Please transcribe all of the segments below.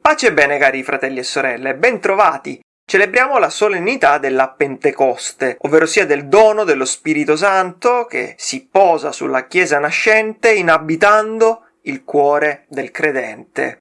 Pace e bene cari fratelli e sorelle, bentrovati! Celebriamo la solennità della Pentecoste, ovvero sia del dono dello Spirito Santo che si posa sulla Chiesa nascente inabitando il cuore del credente.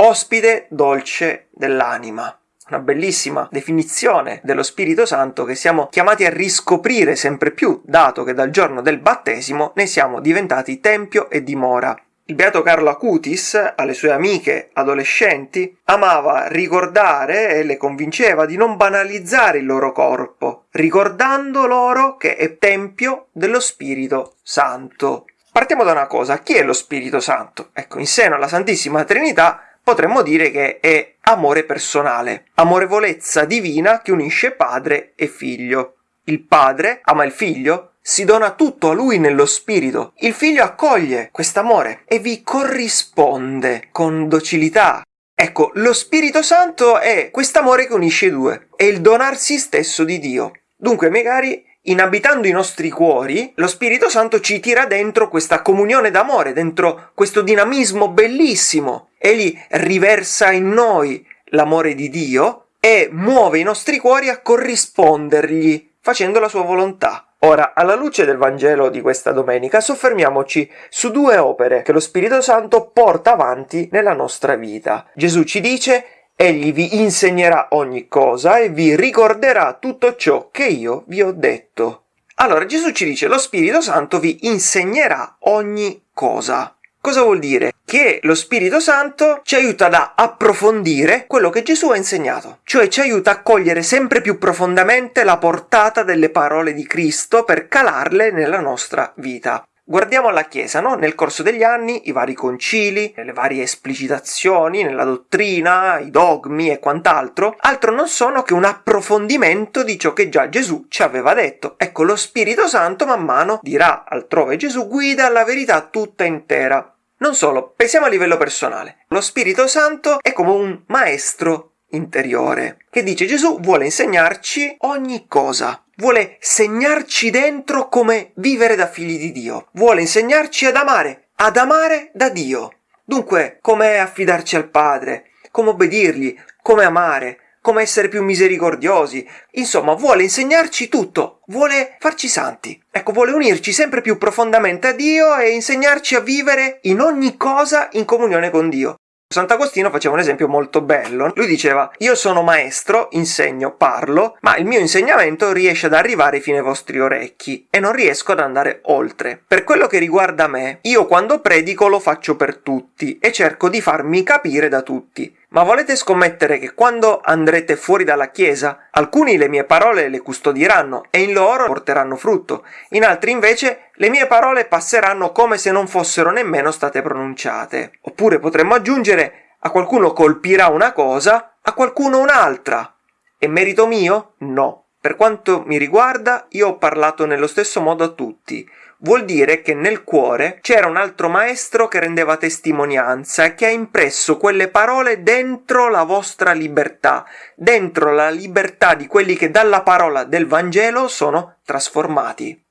Ospite dolce dell'anima. Una bellissima definizione dello Spirito Santo che siamo chiamati a riscoprire sempre più, dato che dal giorno del battesimo ne siamo diventati tempio e dimora. Il beato Carlo Acutis, alle sue amiche adolescenti, amava ricordare e le convinceva di non banalizzare il loro corpo, ricordando loro che è tempio dello Spirito Santo. Partiamo da una cosa, chi è lo Spirito Santo? Ecco, in seno alla Santissima Trinità potremmo dire che è amore personale, amorevolezza divina che unisce padre e figlio. Il padre ama il figlio, si dona tutto a lui nello spirito. Il figlio accoglie quest'amore e vi corrisponde con docilità. Ecco, lo Spirito Santo è quest'amore che unisce i due, è il donarsi stesso di Dio. Dunque, magari inabitando i nostri cuori, lo Spirito Santo ci tira dentro questa comunione d'amore, dentro questo dinamismo bellissimo. Egli riversa in noi l'amore di Dio e muove i nostri cuori a corrispondergli, facendo la sua volontà. Ora, alla luce del Vangelo di questa domenica, soffermiamoci su due opere che lo Spirito Santo porta avanti nella nostra vita. Gesù ci dice Egli vi insegnerà ogni cosa e vi ricorderà tutto ciò che io vi ho detto. Allora Gesù ci dice lo Spirito Santo vi insegnerà ogni cosa. Cosa vuol dire? Che lo Spirito Santo ci aiuta ad approfondire quello che Gesù ha insegnato, cioè ci aiuta a cogliere sempre più profondamente la portata delle parole di Cristo per calarle nella nostra vita. Guardiamo alla Chiesa, no? Nel corso degli anni, i vari concili, le varie esplicitazioni nella dottrina, i dogmi e quant'altro, altro non sono che un approfondimento di ciò che già Gesù ci aveva detto. Ecco, lo Spirito Santo man mano dirà altrove Gesù guida la verità tutta intera. Non solo, pensiamo a livello personale. Lo Spirito Santo è come un maestro interiore che dice Gesù vuole insegnarci ogni cosa vuole segnarci dentro come vivere da figli di Dio, vuole insegnarci ad amare, ad amare da Dio. Dunque, come affidarci al Padre, come obbedirgli, come amare, come essere più misericordiosi. Insomma, vuole insegnarci tutto, vuole farci santi. Ecco, vuole unirci sempre più profondamente a Dio e insegnarci a vivere in ogni cosa in comunione con Dio. Sant'Agostino faceva un esempio molto bello. Lui diceva: Io sono maestro, insegno, parlo, ma il mio insegnamento riesce ad arrivare fino ai vostri orecchi e non riesco ad andare oltre. Per quello che riguarda me, io quando predico lo faccio per tutti e cerco di farmi capire da tutti. Ma volete scommettere che quando andrete fuori dalla Chiesa, alcuni le mie parole le custodieranno e in loro porteranno frutto, in altri invece le mie parole passeranno come se non fossero nemmeno state pronunciate. Oppure potremmo aggiungere a qualcuno colpirà una cosa, a qualcuno un'altra. È merito mio? No. Per quanto mi riguarda, io ho parlato nello stesso modo a tutti vuol dire che nel cuore c'era un altro maestro che rendeva testimonianza e che ha impresso quelle parole dentro la vostra libertà, dentro la libertà di quelli che dalla parola del Vangelo sono trasformati.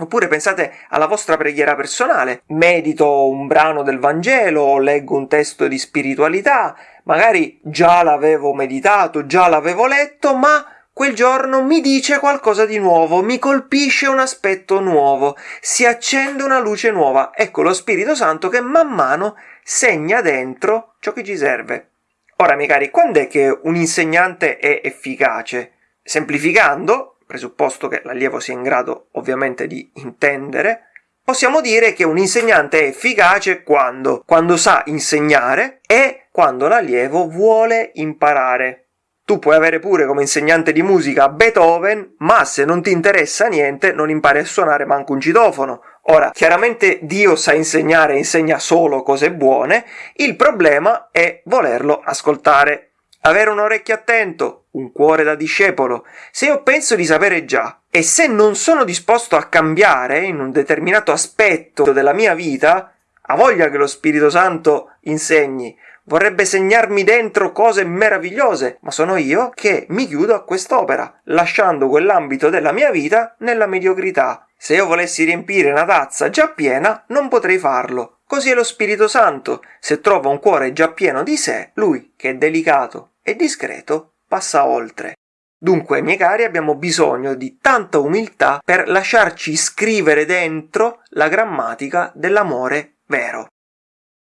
Oppure pensate alla vostra preghiera personale, medito un brano del Vangelo leggo un testo di spiritualità, magari già l'avevo meditato, già l'avevo letto, ma Quel giorno mi dice qualcosa di nuovo, mi colpisce un aspetto nuovo, si accende una luce nuova. Ecco lo Spirito Santo che man mano segna dentro ciò che ci serve. Ora, miei cari, quando è che un insegnante è efficace? Semplificando, presupposto che l'allievo sia in grado ovviamente di intendere, possiamo dire che un insegnante è efficace quando? Quando sa insegnare e quando l'allievo vuole imparare. Tu puoi avere pure come insegnante di musica Beethoven, ma se non ti interessa niente non impari a suonare manco un citofono. Ora, chiaramente Dio sa insegnare e insegna solo cose buone, il problema è volerlo ascoltare. Avere un orecchio attento, un cuore da discepolo. Se io penso di sapere già e se non sono disposto a cambiare in un determinato aspetto della mia vita, ha voglia che lo Spirito Santo insegni, vorrebbe segnarmi dentro cose meravigliose, ma sono io che mi chiudo a quest'opera, lasciando quell'ambito della mia vita nella mediocrità. Se io volessi riempire una tazza già piena, non potrei farlo. Così è lo Spirito Santo. Se trova un cuore già pieno di sé, lui, che è delicato e discreto, passa oltre. Dunque, miei cari, abbiamo bisogno di tanta umiltà per lasciarci scrivere dentro la grammatica dell'amore vero.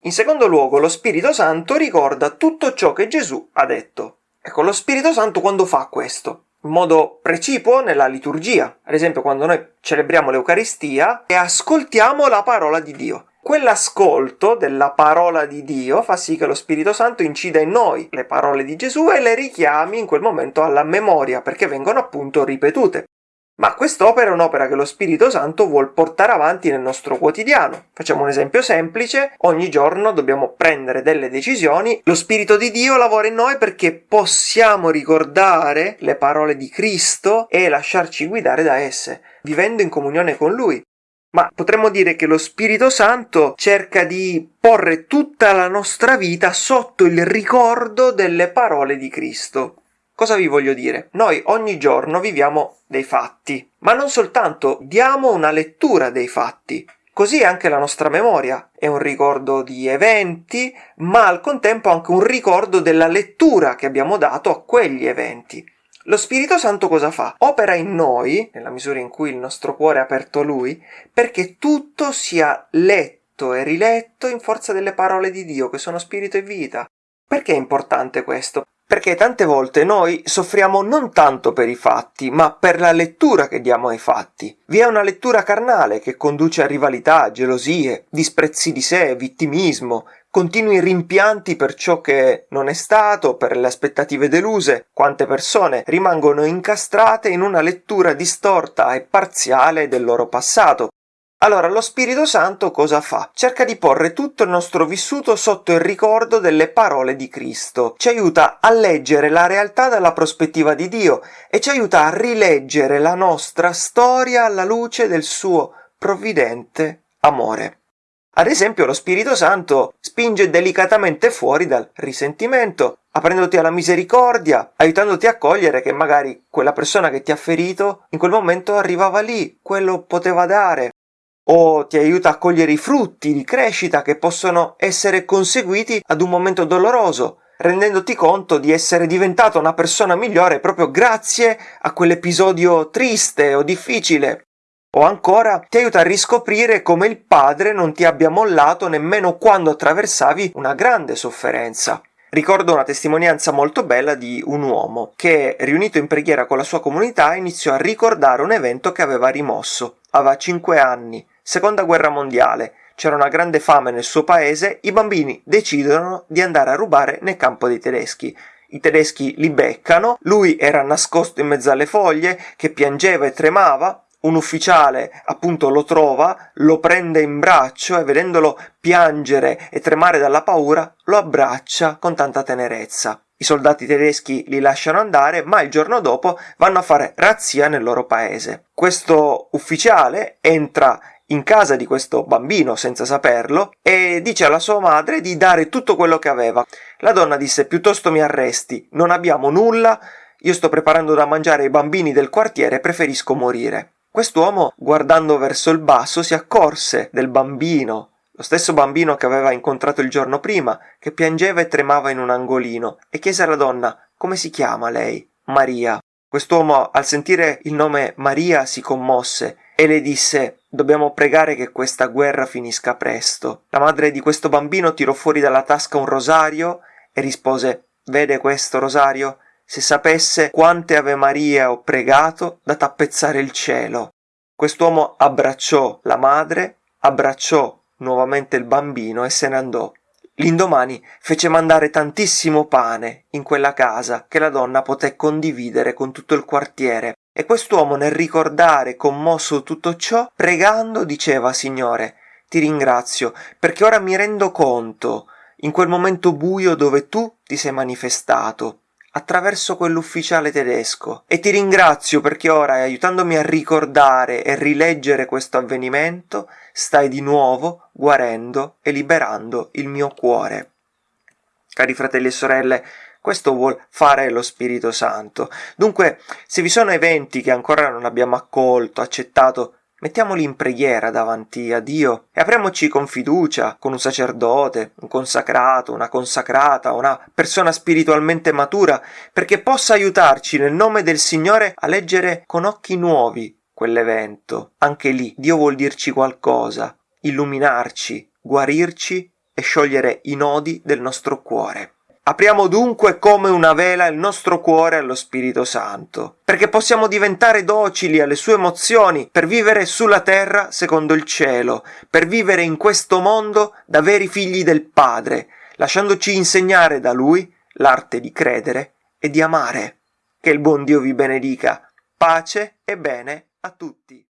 In secondo luogo, lo Spirito Santo ricorda tutto ciò che Gesù ha detto. Ecco, lo Spirito Santo quando fa questo? In modo precipuo nella liturgia, ad esempio quando noi celebriamo l'Eucaristia e ascoltiamo la parola di Dio. Quell'ascolto della parola di Dio fa sì che lo Spirito Santo incida in noi le parole di Gesù e le richiami in quel momento alla memoria, perché vengono appunto ripetute. Ma quest'opera è un'opera che lo Spirito Santo vuol portare avanti nel nostro quotidiano. Facciamo un esempio semplice, ogni giorno dobbiamo prendere delle decisioni, lo Spirito di Dio lavora in noi perché possiamo ricordare le parole di Cristo e lasciarci guidare da esse, vivendo in comunione con Lui ma potremmo dire che lo Spirito Santo cerca di porre tutta la nostra vita sotto il ricordo delle parole di Cristo. Cosa vi voglio dire? Noi ogni giorno viviamo dei fatti, ma non soltanto diamo una lettura dei fatti. Così anche la nostra memoria è un ricordo di eventi, ma al contempo anche un ricordo della lettura che abbiamo dato a quegli eventi. Lo Spirito Santo cosa fa? Opera in noi, nella misura in cui il nostro cuore è aperto a Lui, perché tutto sia letto e riletto in forza delle parole di Dio, che sono spirito e vita. Perché è importante questo? Perché tante volte noi soffriamo non tanto per i fatti, ma per la lettura che diamo ai fatti. Vi è una lettura carnale che conduce a rivalità, gelosie, disprezzi di sé, vittimismo, continui rimpianti per ciò che non è stato, per le aspettative deluse. Quante persone rimangono incastrate in una lettura distorta e parziale del loro passato, allora lo Spirito Santo cosa fa? Cerca di porre tutto il nostro vissuto sotto il ricordo delle parole di Cristo, ci aiuta a leggere la realtà dalla prospettiva di Dio e ci aiuta a rileggere la nostra storia alla luce del suo provvidente amore. Ad esempio lo Spirito Santo spinge delicatamente fuori dal risentimento, aprendoti alla misericordia, aiutandoti a cogliere che magari quella persona che ti ha ferito in quel momento arrivava lì, quello poteva dare, o ti aiuta a cogliere i frutti di crescita che possono essere conseguiti ad un momento doloroso, rendendoti conto di essere diventato una persona migliore proprio grazie a quell'episodio triste o difficile. O ancora ti aiuta a riscoprire come il padre non ti abbia mollato nemmeno quando attraversavi una grande sofferenza. Ricordo una testimonianza molto bella di un uomo che, riunito in preghiera con la sua comunità, iniziò a ricordare un evento che aveva rimosso. Aveva cinque anni Seconda guerra mondiale. C'era una grande fame nel suo paese, i bambini decidono di andare a rubare nel campo dei tedeschi. I tedeschi li beccano, lui era nascosto in mezzo alle foglie, che piangeva e tremava, un ufficiale appunto lo trova, lo prende in braccio e vedendolo piangere e tremare dalla paura, lo abbraccia con tanta tenerezza. I soldati tedeschi li lasciano andare, ma il giorno dopo vanno a fare razzia nel loro paese. Questo ufficiale entra in casa di questo bambino senza saperlo e dice alla sua madre di dare tutto quello che aveva. La donna disse piuttosto mi arresti, non abbiamo nulla, io sto preparando da mangiare ai bambini del quartiere, preferisco morire. Quest'uomo, guardando verso il basso, si accorse del bambino, lo stesso bambino che aveva incontrato il giorno prima, che piangeva e tremava in un angolino, e chiese alla donna come si chiama lei? Maria. Quest'uomo, al sentire il nome Maria, si commosse e le disse Dobbiamo pregare che questa guerra finisca presto. La madre di questo bambino tirò fuori dalla tasca un rosario e rispose Vede questo rosario? Se sapesse quante Ave Maria ho pregato da tappezzare il cielo. Quest'uomo abbracciò la madre, abbracciò nuovamente il bambino e se ne andò. L'indomani fece mandare tantissimo pane in quella casa che la donna poté condividere con tutto il quartiere e quest'uomo nel ricordare commosso tutto ciò, pregando, diceva Signore, ti ringrazio, perché ora mi rendo conto, in quel momento buio dove tu ti sei manifestato, attraverso quell'ufficiale tedesco, e ti ringrazio perché ora, aiutandomi a ricordare e rileggere questo avvenimento, stai di nuovo guarendo e liberando il mio cuore. Cari fratelli e sorelle, questo vuol fare lo Spirito Santo. Dunque, se vi sono eventi che ancora non abbiamo accolto, accettato, mettiamoli in preghiera davanti a Dio e apriamoci con fiducia con un sacerdote, un consacrato, una consacrata, una persona spiritualmente matura, perché possa aiutarci nel nome del Signore a leggere con occhi nuovi quell'evento. Anche lì Dio vuol dirci qualcosa, illuminarci, guarirci e sciogliere i nodi del nostro cuore. Apriamo dunque come una vela il nostro cuore allo Spirito Santo, perché possiamo diventare docili alle sue emozioni per vivere sulla terra secondo il cielo, per vivere in questo mondo da veri figli del Padre, lasciandoci insegnare da Lui l'arte di credere e di amare. Che il buon Dio vi benedica. Pace e bene a tutti.